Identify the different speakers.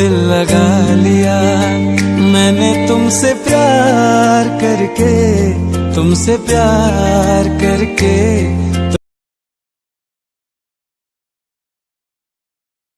Speaker 1: दिल लगा लिया। मैंने तुमसे प्यार करके तुमसे प्यार करके।